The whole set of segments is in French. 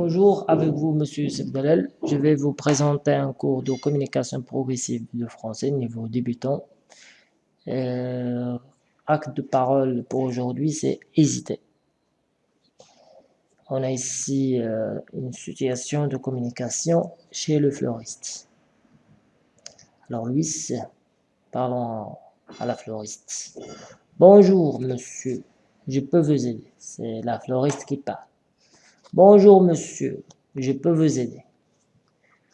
Bonjour, avec vous, Monsieur Youssef Je vais vous présenter un cours de communication progressive de français niveau débutant. Euh, acte de parole pour aujourd'hui, c'est hésiter. On a ici euh, une situation de communication chez le fleuriste. Alors, Louis, parlons à la fleuriste. Bonjour, monsieur, je peux vous aider. C'est la fleuriste qui parle. Bonjour monsieur, je peux vous aider.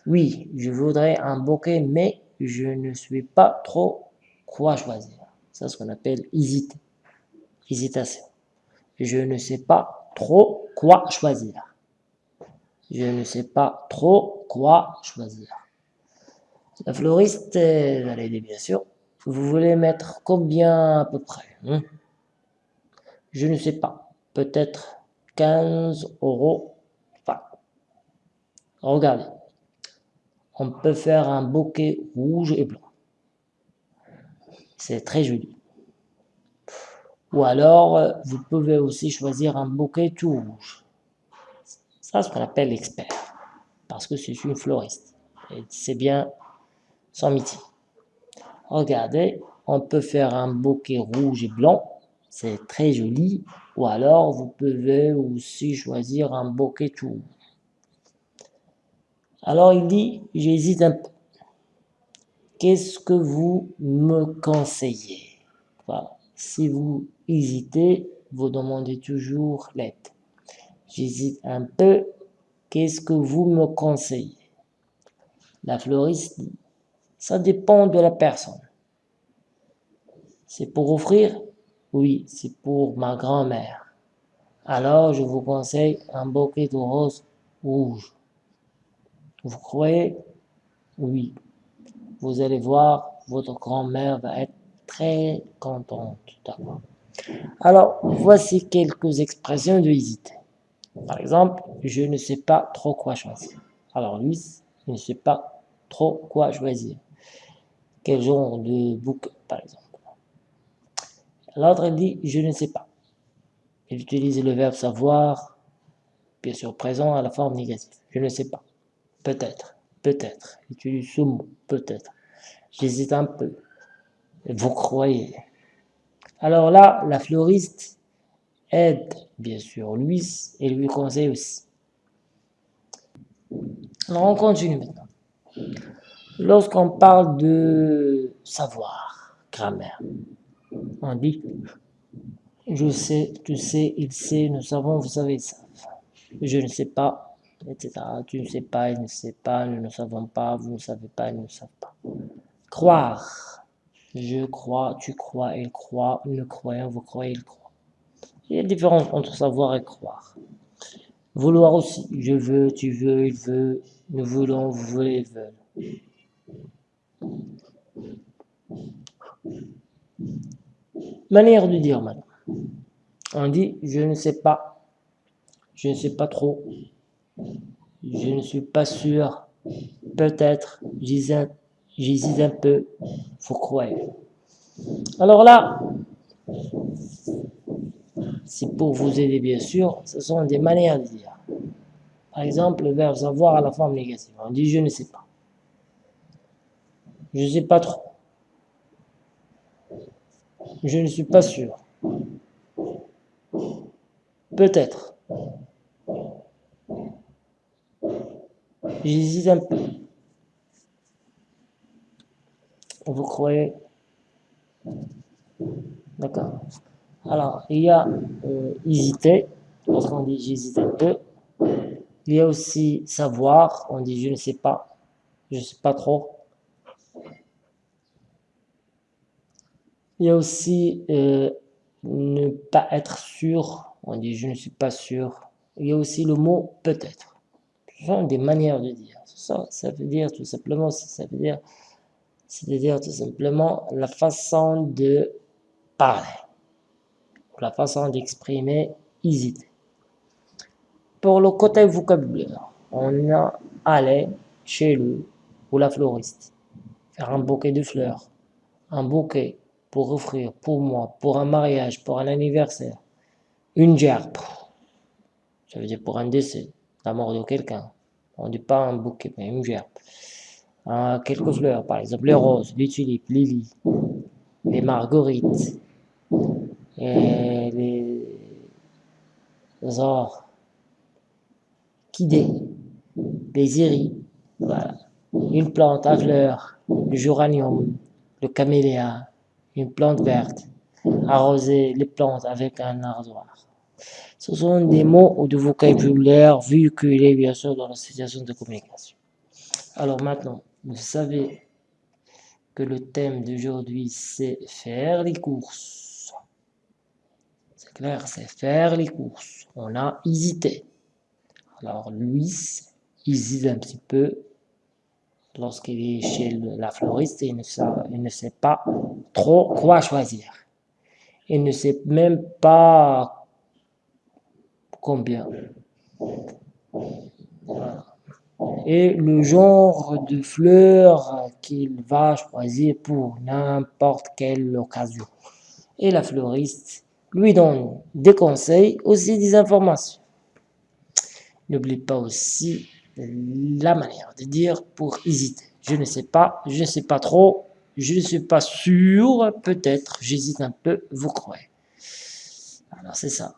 Oui, je voudrais un bouquet, mais je ne suis pas trop quoi choisir. C'est ce qu'on appelle hésiter. Hésitation. Je ne sais pas trop quoi choisir. Je ne sais pas trop quoi choisir. La floriste va l'aider bien sûr. Vous voulez mettre combien à peu près hein? Je ne sais pas. Peut-être 15 euros. Regardez. On peut faire un bouquet rouge et blanc. C'est très joli. Ou alors, vous pouvez aussi choisir un bouquet tout rouge. Ça, ce qu'on appelle l'expert. Parce que c'est une floriste. Et c'est bien son métier. Regardez, on peut faire un bouquet rouge et blanc c'est très joli. Ou alors, vous pouvez aussi choisir un bouquet tout. Alors, il dit, j'hésite un peu. Qu'est-ce que vous me conseillez? Si vous hésitez, vous demandez toujours l'aide. J'hésite un peu. Qu'est-ce que vous me conseillez? La fleuriste dit, ça dépend de la personne. C'est pour offrir oui, c'est pour ma grand-mère. Alors, je vous conseille un bouquet de roses rouges. Vous croyez? Oui. Vous allez voir, votre grand-mère va être très contente d'avoir. Alors, voici quelques expressions de hésiter. Par exemple, je ne sais pas trop quoi choisir. Alors, lui, je ne sais pas trop quoi choisir. Quel genre de bouquet, par exemple? L'autre, dit « je ne sais pas ». Il utilise le verbe savoir, bien sûr présent à la forme négative. Je ne sais pas. Peut-être. Peut-être. Il utilise ce mot. Peut-être. J'hésite un peu. Vous croyez. Alors là, la fleuriste aide, bien sûr, Louis et lui conseille aussi. Alors on continue maintenant. Lorsqu'on parle de savoir, grammaire, on dit je sais, tu sais, il sait, nous savons, vous savez, ça. Je ne sais pas, etc. Tu ne sais pas, il ne sait pas, nous ne savons pas, vous ne savez pas, ils ne savent pas. Croire. Je crois, tu crois, il croit, nous croyons, vous croyez, il croit. Il y a une différence entre savoir et croire. Vouloir aussi. Je veux, tu veux, il veut, nous voulons, vous voulez, ils veulent. Manière de dire maintenant. On dit je ne sais pas, je ne sais pas trop, je ne suis pas sûr, peut-être, j'hésite un peu, faut croire. Alors là, c'est pour vous aider bien sûr, ce sont des manières de dire. Par exemple, le verbe savoir à la forme négative. On dit je ne sais pas. Je ne sais pas trop. Je ne suis pas sûr. Peut-être. J'hésite un peu. Vous croyez? D'accord. Alors, il y a euh, hésiter, lorsqu'on dit j'hésite un peu. Il y a aussi savoir, on dit je ne sais pas, je ne sais pas trop. Il y a aussi euh, ne pas être sûr. On dit je ne suis pas sûr. Il y a aussi le mot peut-être. Ce sont des manières de dire. Ça, ça veut dire tout simplement, ça veut dire, c'est-à-dire tout simplement la façon de parler, la façon d'exprimer hésiter. Pour le côté vocabulaire, on a aller chez lui ou la floriste, faire un bouquet de fleurs, un bouquet, pour offrir pour moi, pour un mariage, pour un anniversaire, une gerbe, ça veut dire pour un décès, la mort de quelqu'un. On dit pas un bouquet, mais une gerbe. Euh, quelques fleurs, par exemple les roses, les tulipes, les lilies, les marguerites, et les, les orchidées, les iris, voilà. Une plante à fleurs, le géranium, le camélia, une plante verte, arroser les plantes avec un ardoir. Ce sont des mots ou de vocabulaire véhiculés bien sûr dans la situation de communication. Alors maintenant, vous savez que le thème d'aujourd'hui c'est faire les courses. C'est clair, c'est faire les courses. On a hésité. Alors Louis hésite un petit peu lorsqu'il est chez la floriste et il ne, sait, pas trop quoi choisir. Il ne sait même pas combien. Et le genre de fleurs qu'il va choisir pour n'importe quelle occasion. Et la fleuriste lui donne des conseils, aussi des informations. N'oublie pas aussi la manière de dire pour hésiter. Je ne sais pas, je ne sais pas trop, je ne suis pas sûr, peut-être, j'hésite un peu, vous croyez. Alors c'est ça.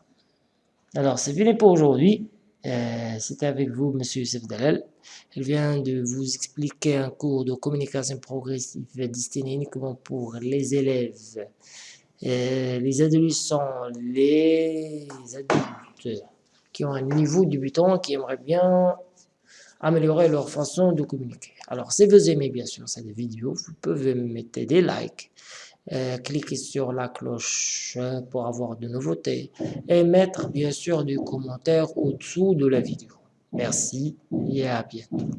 Alors c'est fini pour aujourd'hui. Euh, c'était avec vous, Monsieur Youssef Dalal. Il vient de vous expliquer un cours de communication progressive destiné uniquement pour les élèves, euh, les adolescents, les adultes qui ont un niveau débutant, qui aimeraient bien améliorer leur façon de communiquer. Alors, si vous aimez bien sûr cette vidéo, vous pouvez mettre des likes, euh, cliquer sur la cloche euh, pour avoir de nouveautés et mettre bien sûr des commentaires au-dessous de la vidéo. Merci et à bientôt.